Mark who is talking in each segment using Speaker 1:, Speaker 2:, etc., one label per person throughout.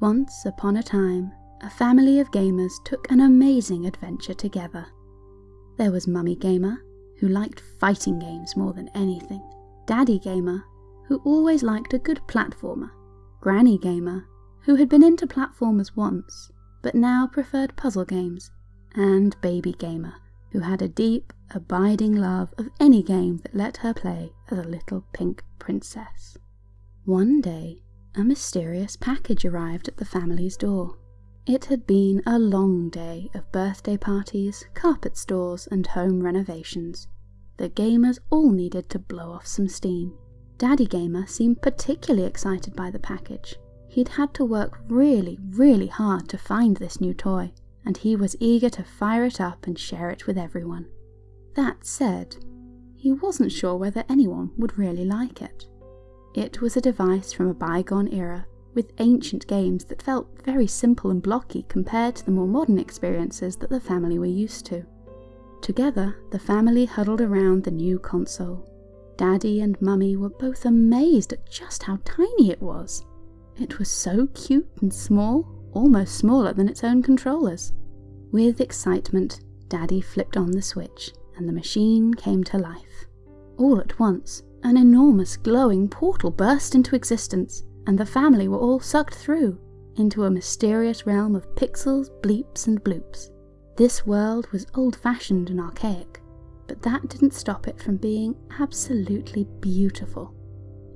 Speaker 1: Once upon a time, a family of gamers took an amazing adventure together. There was Mummy Gamer, who liked fighting games more than anything, Daddy Gamer, who always liked a good platformer, Granny Gamer, who had been into platformers once, but now preferred puzzle games, and Baby Gamer, who had a deep, abiding love of any game that let her play as a little pink princess. One day, a mysterious package arrived at the family's door. It had been a long day of birthday parties, carpet stores, and home renovations. The gamers all needed to blow off some steam. Daddy Gamer seemed particularly excited by the package. He'd had to work really, really hard to find this new toy, and he was eager to fire it up and share it with everyone. That said, he wasn't sure whether anyone would really like it. It was a device from a bygone era with ancient games that felt very simple and blocky compared to the more modern experiences that the family were used to. Together, the family huddled around the new console. Daddy and Mummy were both amazed at just how tiny it was. It was so cute and small, almost smaller than its own controllers. With excitement, Daddy flipped on the switch, and the machine came to life. All at once, an enormous glowing portal burst into existence, and the family were all sucked through into a mysterious realm of pixels, bleeps, and bloops. This world was old fashioned and archaic, but that didn't stop it from being absolutely beautiful.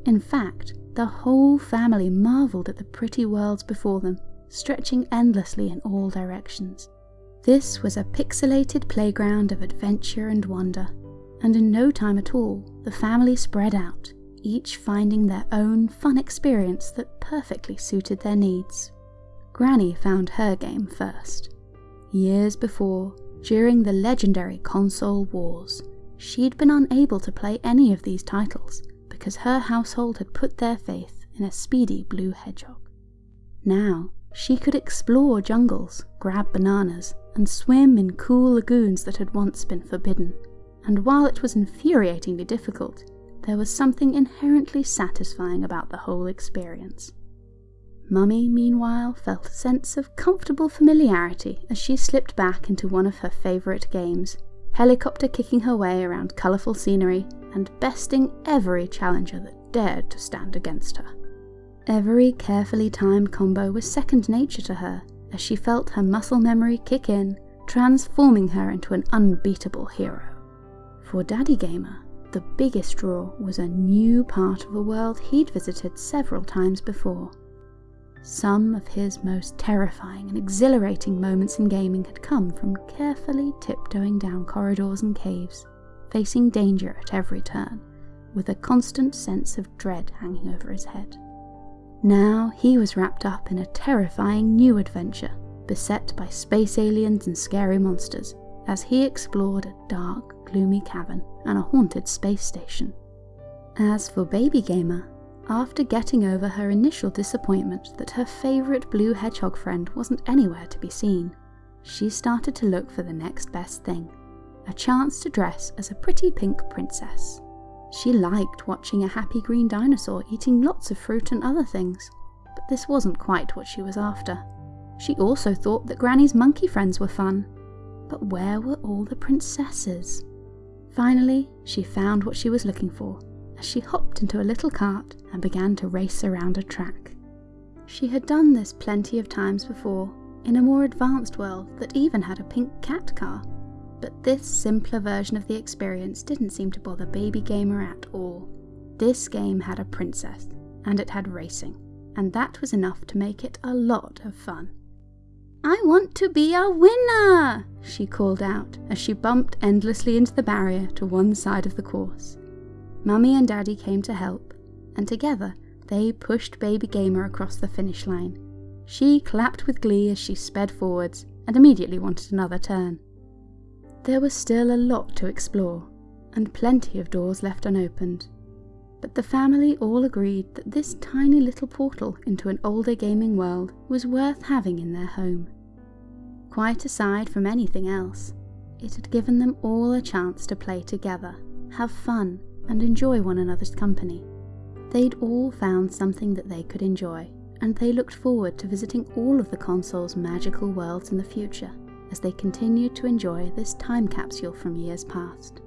Speaker 1: In fact, the whole family marvelled at the pretty worlds before them, stretching endlessly in all directions. This was a pixelated playground of adventure and wonder, and in no time at all, the family spread out, each finding their own fun experience that perfectly suited their needs. Granny found her game first. Years before, during the legendary console wars, she'd been unable to play any of these titles because her household had put their faith in a speedy blue hedgehog. Now, she could explore jungles, grab bananas, and swim in cool lagoons that had once been forbidden. And while it was infuriatingly difficult, there was something inherently satisfying about the whole experience. Mummy, meanwhile, felt a sense of comfortable familiarity as she slipped back into one of her favourite games, helicopter kicking her way around colourful scenery and besting every challenger that dared to stand against her. Every carefully timed combo was second nature to her as she felt her muscle memory kick in, transforming her into an unbeatable hero. For Daddy Gamer, the biggest draw was a new part of a world he'd visited several times before. Some of his most terrifying and exhilarating moments in gaming had come from carefully tiptoeing down corridors and caves, facing danger at every turn, with a constant sense of dread hanging over his head. Now he was wrapped up in a terrifying new adventure, beset by space aliens and scary monsters, as he explored a dark, gloomy cavern and a haunted space station. As for Baby Gamer, after getting over her initial disappointment that her favourite blue hedgehog friend wasn't anywhere to be seen, she started to look for the next best thing a chance to dress as a pretty pink princess. She liked watching a happy green dinosaur eating lots of fruit and other things, but this wasn't quite what she was after. She also thought that Granny's monkey friends were fun, but where were all the princesses? Finally, she found what she was looking for as she hopped into a little cart and began to race around a track. She had done this plenty of times before, in a more advanced world that even had a pink cat car, but this simpler version of the experience didn't seem to bother Baby Gamer at all. This game had a princess, and it had racing, and that was enough to make it a lot of fun. I want to be a winner, she called out as she bumped endlessly into the barrier to one side of the course. Mummy and Daddy came to help, and together they pushed Baby Gamer across the finish line. She clapped with glee as she sped forwards and immediately wanted another turn. There was still a lot to explore, and plenty of doors left unopened, but the family all agreed that this tiny little portal into an older gaming world was worth having in their home. Quite aside from anything else, it had given them all a chance to play together, have fun, and enjoy one another's company. They'd all found something that they could enjoy, and they looked forward to visiting all of the console's magical worlds in the future as they continued to enjoy this time capsule from years past.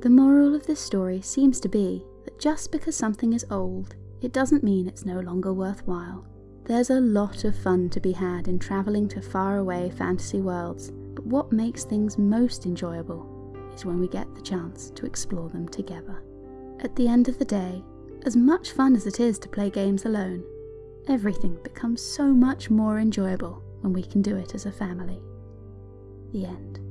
Speaker 1: The moral of this story seems to be just because something is old, it doesn't mean it's no longer worthwhile. There's a lot of fun to be had in travelling to faraway fantasy worlds, but what makes things most enjoyable is when we get the chance to explore them together. At the end of the day, as much fun as it is to play games alone, everything becomes so much more enjoyable when we can do it as a family. The end.